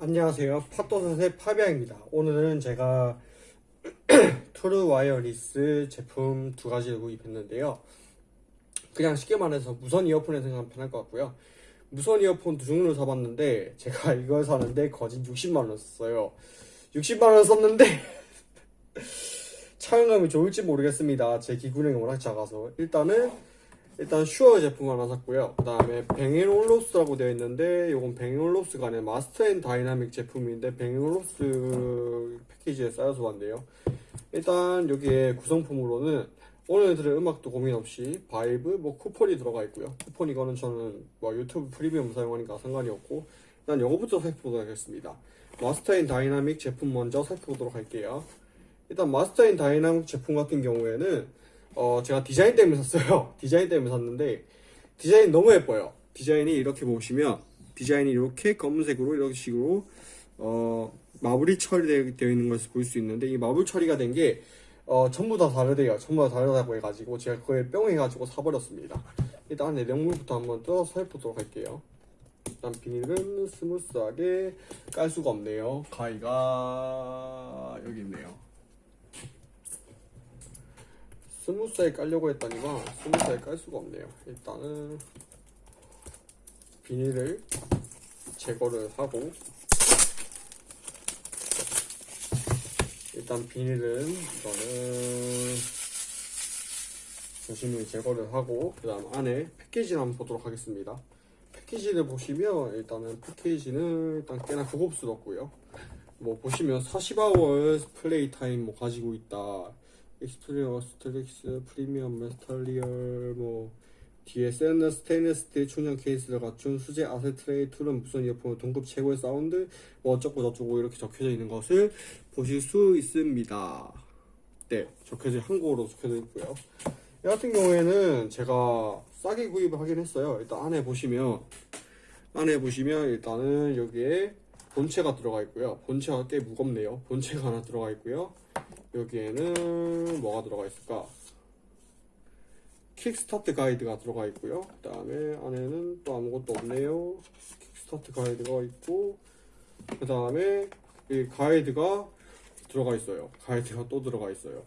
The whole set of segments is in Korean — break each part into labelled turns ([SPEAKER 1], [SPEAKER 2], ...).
[SPEAKER 1] 안녕하세요. 팟도사의 파비앙입니다. 오늘은 제가 true wireless 제품 두 가지를 구입했는데요. 그냥 쉽게 말해서 무선 이어폰에 생각하면 편할 것 같고요. 무선 이어폰 두 종류를 사봤는데 제가 이걸 사는데 거진 60만원 썼어요. 60만원 썼는데 착용감이 좋을지 모르겠습니다. 제 귓구멍이 워낙 작아서 일단은 일단 슈어 제품 하나 샀고요. 그 다음에 뱅앤올룹슨이라고 되어 있는데 이건 뱅앤올룹슨이 아니라 마스터 앤 다이나믹 제품인데 뱅앤올룹슨 패키지에 쌓여서 왔네요. 일단 여기에 구성품으로는 오늘 들을 음악도 고민 없이 바이브 뭐 쿠폰이 들어가 있고요. 쿠폰 이거는 저는 뭐 유튜브 프리미엄 사용하니까 상관이 없고 일단 이거부터 살펴보도록 하겠습니다. 마스터 앤 다이나믹 제품 먼저 살펴보도록 할게요. 일단 마스터 앤 다이나믹 제품 같은 경우에는 어, 제가 디자인 때문에 샀어요. 디자인 때문에 샀는데, 디자인 너무 예뻐요. 디자인이 이렇게 보시면, 디자인이 이렇게 검은색으로, 이런 식으로, 어, 마블이 처리되어 있는 것을 볼 수 있는데, 이 마블 처리가 된 게, 어, 전부 다 다르대요. 전부 다 다르다고 해가지고, 제가 그걸 뿅 해가지고 사버렸습니다. 일단 내용물부터 한번 뜯어서 살펴보도록 할게요. 일단 비닐은 smooth하게 깔 수가 없네요. 가위가 여기 있네요. smooth하게 깔려고 했더니만 smooth하게 깔 수가 없네요. 일단은 비닐을 제거를 하고 일단 비닐은 이거는 조심히 제거를 하고 그 다음 안에 패키지를 한번 보도록 하겠습니다. 패키지를 보시면 일단은 패키지는 일단 꽤나 고급스럽고요. 뭐 보시면 40 hour play time 뭐 가지고 있다. experience strict premium material 뭐 뒤에 세너 스테인리스 스틸 충전 케이스를 갖춘 수제 아세트레이 툴은 무선 이어폰 동급 최고의 사운드 뭐 어쩌고 저쩌고 이렇게 적혀져 있는 것을 보실 수 있습니다. 네 적혀져 한국어로 적혀져 있고요. 이 같은 경우에는 제가 싸게 구입을 하긴 했어요. 일단 안에 보시면 안에 보시면 일단은 여기에 본체가 들어가 있고요. 본체가 꽤 무겁네요. 본체가 하나 들어가 있고요 여기에는 뭐가 들어가 있을까? 킥스타트 가이드가 들어가 있고요. 그 다음에 안에는 또 아무것도 없네요. 킥스타트 가이드가 있고 그 다음에 이 가이드가 들어가 있어요. 가이드가 또 들어가 있어요.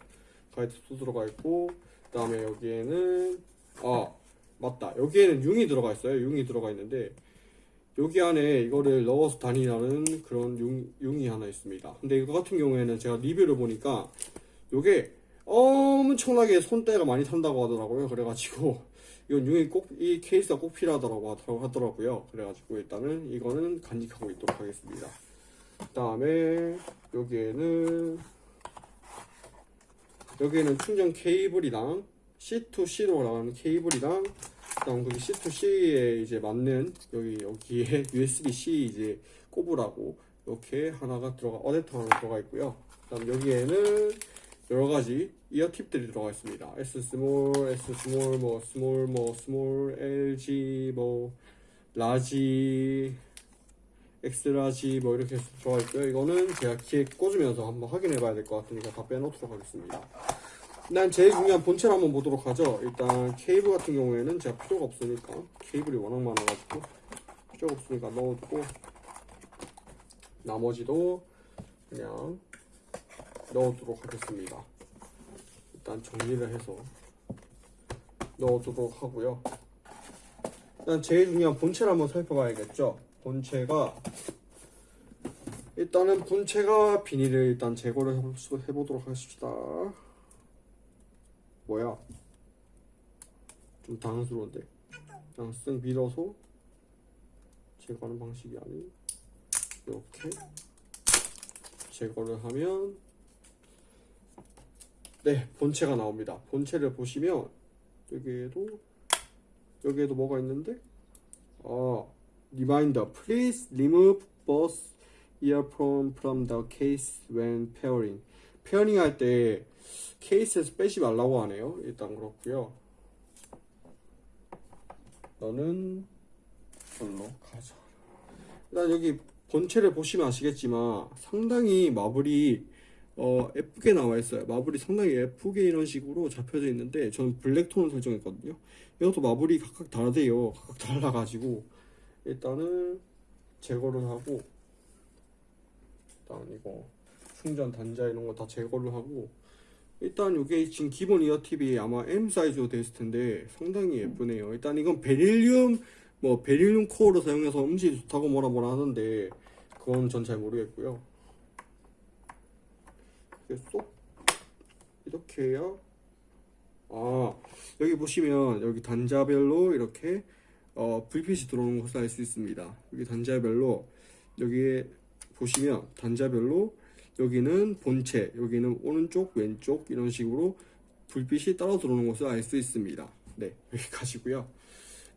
[SPEAKER 1] 가이드 또 들어가 있고 그 다음에 여기에는 아 맞다 여기에는 융이 들어가 있어요. 융이 들어가 있는데 여기 안에 이거를 넣어서 다니라는 그런 융, 융이 하나 있습니다. 근데 이거 같은 경우에는 제가 리뷰를 보니까 이게 엄청나게 손때가 많이 탄다고 하더라고요. 그래가지고 이건 융이 꼭 이 케이스가 꼭 필요하다고 하더라고요. 그래가지고 일단은 이거는 간직하고 있도록 하겠습니다. 그 다음에 여기에는 여기에는 충전 케이블이랑 C2C로 나가는 케이블이랑 그다음 거기 C2C에 이제 맞는 여기 여기에 USB-C 이제 꼽으라고 이렇게 하나가 들어가 어댑터 하나 들어가 있고요. 그다음 여기에는 여러 가지 ear tip들이 들어가 있습니다. S small, S small, 뭐 small, 뭐 small, LG, 뭐 large, X large 뭐 이렇게 들어가 있고요. 이거는 제가 귀에 꽂으면서 한번 확인해 봐야 될 것 같으니까 다 빼놓도록 하겠습니다. 난 제일 중요한 본체를 한번 보도록 하죠. 일단 케이블 같은 경우에는 제가 필요가 없으니까 케이블이 워낙 많아가지고 필요가 없으니까 넣어두고 나머지도 그냥 넣어두도록 하겠습니다. 일단 정리를 해서 넣어두도록 하고요. 일단 제일 중요한 본체를 한번 살펴봐야겠죠. 본체가 일단은 본체가 비닐을 일단 제거를 해보도록 하십시다. 뭐야? 좀 당황스러운데. 그냥 쓱 밀어서 제거하는 방식이 아닌 이렇게 제거를 하면 네 본체가 나옵니다. 본체를 보시면 여기에도 여기에도 뭐가 있는데 아 reminder please remove both earphone from the case when pairing pairing 할 때 케이스에서 빼지 말라고 하네요. 일단 그렇고요. 너는 절로 가자. 일단 여기 본체를 보시면 아시겠지만 상당히 마블이 어, 예쁘게 나와 있어요. 마블이 상당히 예쁘게 이런 식으로 잡혀져 있는데 저는 black tone을 설정했거든요. 이것도 마블이 각각 다르대요. 각각 달라가지고 일단은 제거를 하고 일단 이거 충전 단자 이런 거 다 제거를 하고 일단 이게 지금 기본 이어팁이 아마 M 사이즈로 있을 텐데 상당히 예쁘네요. 일단 이건 베릴륨 뭐 베릴륨 코어로 사용해서 음질이 좋다고 뭐라 뭐라 하는데 그건 전 잘 모르겠고요. 이게 쏙 이렇게 해야 아 여기 보시면 여기 단자별로 이렇게 어, 불빛이 들어오는 것을 알 수 있습니다. 여기 단자별로 여기에 보시면 단자별로 여기는 본체, 여기는 오른쪽, 왼쪽 이런 식으로 불빛이 따라 들어오는 것을 알 수 있습니다. 네, 여기까지고요.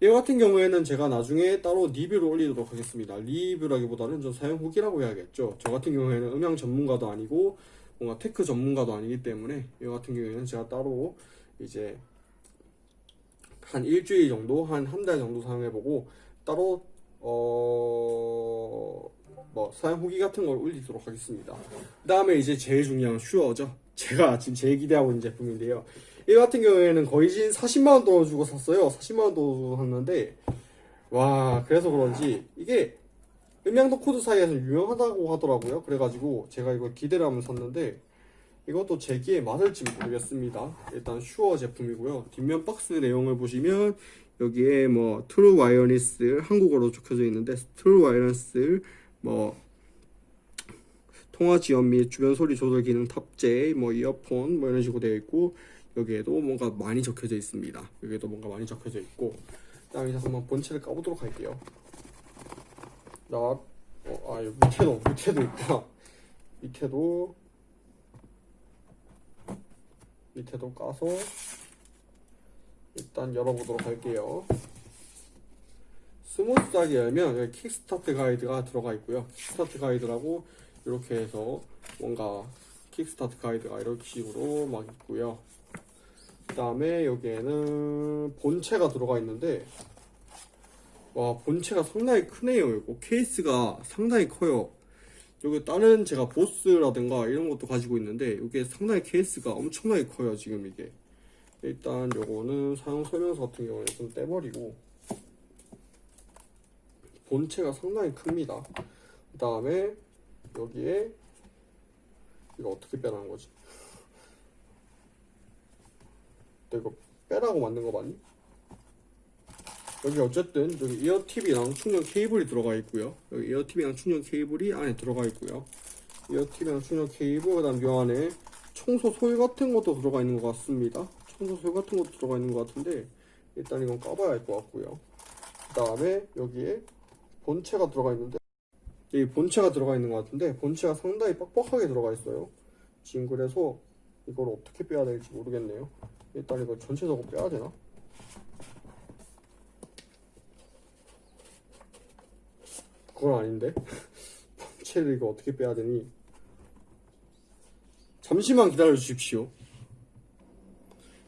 [SPEAKER 1] 이 같은 경우에는 제가 나중에 따로 리뷰를 올리도록 하겠습니다. 리뷰라기보다는 좀 사용 후기라고 해야겠죠. 저 같은 경우에는 음향 전문가도 아니고 뭔가 tech 전문가도 아니기 때문에 이 같은 경우에는 제가 따로 이제 한 일주일 정도, 한 한 달 정도 사용해보고 따로 어... 뭐 사용 후기 같은 걸 올리도록 하겠습니다. 그 다음에 이제 제일 중요한 슈어죠. 제가 지금 제일 기대하고 있는 제품인데요. 이 같은 경우에는 거진 40만원 돈을 주고 샀어요. 40만원 돈을 주고 샀는데 와 그래서 그런지 이게 음향 덕후들 사이에서 유명하다고 하더라고요. 그래가지고 제가 이걸 기대를 하면서 샀는데 이것도 제 귀에 맞을지 모르겠습니다. 일단 슈어 제품이고요. 뒷면 박스 내용을 보시면 여기에 뭐 true wireless 한국어로 적혀져 있는데 true wireless 뭐 통화 지원 및 주변 소리 조절 기능 탑재, 뭐 이어폰 뭐 이런 식으로 되어 있고 여기에도 뭔가 많이 적혀져 있습니다. 여기에도 뭔가 많이 적혀져 있고 그다음에 이제 한번 본체를 까보도록 할게요. 자, 어, 아 여기 밑에도 밑에도 있다. 밑에도 밑에도 까서 일단 열어보도록 할게요. 스무스하게 열면 여기 quick start 가이드가 들어가 있고요. quick start 가이드라고 이렇게 해서 뭔가 quick start 가이드가 이렇게 식으로 막 있고요. 그 다음에 여기에는 본체가 들어가 있는데 와 본체가 상당히 크네요. 이거 케이스가 상당히 커요. 여기 다른 제가 보스라든가 이런 것도 가지고 있는데 이게 상당히 케이스가 엄청나게 커요. 지금 이게 일단 요거는 사용 설명서 같은 경우에 좀 떼버리고 본체가 상당히 큽니다. 그 다음에 여기에 이거 어떻게 빼라는 거지? 너 이거 빼라고 만든 거 맞니? 여기 어쨌든 여기 이어팁이랑 충전 케이블이 들어가 있고요. 여기 이어팁이랑 충전 케이블이 안에 들어가 있고요. 이어팁이랑 충전 케이블 그 다음 요 안에 청소 솔 같은 것도 들어가 있는 것 같습니다. 청소 솔 같은 것도 들어가 있는 것 같은데 일단 이건 까봐야 할 것 같고요. 그 다음에 여기에 본체가 들어가 있는데 이 본체가 들어가 있는 것 같은데 본체가 상당히 빡빡하게 들어가 있어요. 지금 그래서 이걸 어떻게 빼야 될지 모르겠네요. 일단 이거 전체적으로 빼야 되나? 그건 아닌데 본체를 이거 어떻게 빼야 되니? 잠시만 기다려 주십시오.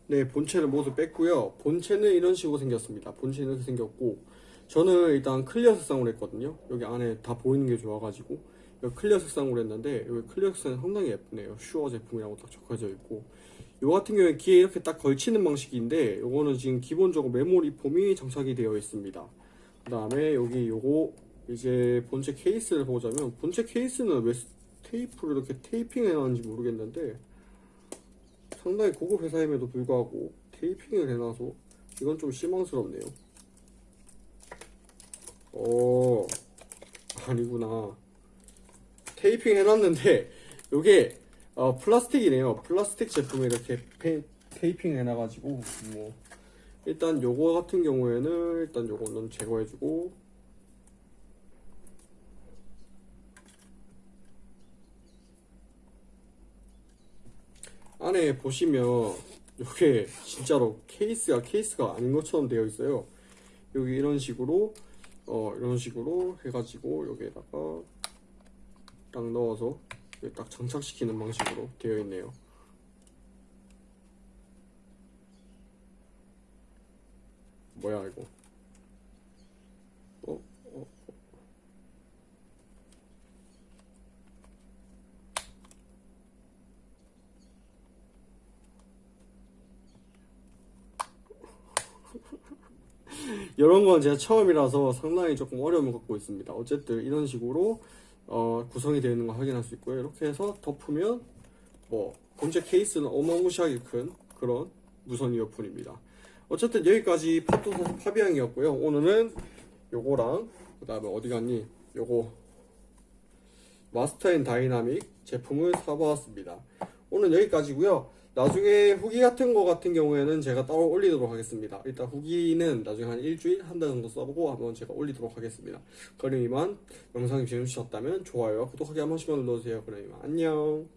[SPEAKER 1] 네, 본체를 모두 뺐고요. 본체는 이런 식으로 생겼습니다. 본체는 이렇게 생겼고 저는 일단 clear 색상으로 했거든요. 여기 안에 다 보이는 게 좋아가지고 여기 clear 색상으로 했는데 여기 clear 색상이 상당히 예쁘네요. 슈어 제품이라고 딱 적혀져 있고 요 같은 경우에 귀에 이렇게 딱 걸치는 방식인데 요거는 지금 기본적으로 memory foam이 장착이 되어 있습니다. 그 다음에 여기 요거 이제 본체 케이스를 보자면 본체 케이스는 왜 테이프로 이렇게 테이핑 해놨는지 모르겠는데 상당히 고급 회사임에도 불구하고 테이핑을 해놔서 이건 좀 실망스럽네요. 오 아니구나. 테이핑 해놨는데 요게 어, 플라스틱이네요. 플라스틱 제품에 이렇게 페, 테이핑 해놔가지고 뭐 일단 요거 같은 경우에는 일단 요거는 제거해주고. 안에 보시면 요게 진짜로 케이스가 케이스가 아닌 것처럼 되어 있어요. 여기 이런 식으로 어 이런 식으로 해가지고 여기에다가 딱 넣어서 이렇게 딱 장착시키는 방식으로 되어 있네요. 뭐야 이거? 어? 어? 이런 건 제가 처음이라서 상당히 조금 어려움을 갖고 있습니다. 어쨌든 이런 식으로 어, 구성이 되어 있는 거 확인할 수 있고요. 이렇게 해서 덮으면 뭐 본체 케이스는 어마무시하게 큰 그런 무선 이어폰입니다. 어쨌든 여기까지 팝도사 파비앙이었고요. 오늘은 요거랑 그 다음에 어디 갔니? 요거 마스터 앤 다이나믹 제품을 사보았습니다. 오늘 여기까지고요. 나중에 후기 같은 거 같은 경우에는 제가 따로 올리도록 하겠습니다. 일단 후기는 나중에 한 일주일, 한 달 정도 써보고 한번 제가 올리도록 하겠습니다. 그럼 이만 영상이 재밌으셨다면 좋아요, 구독하기 한 번씩만 눌러주세요. 그럼 이만 안녕.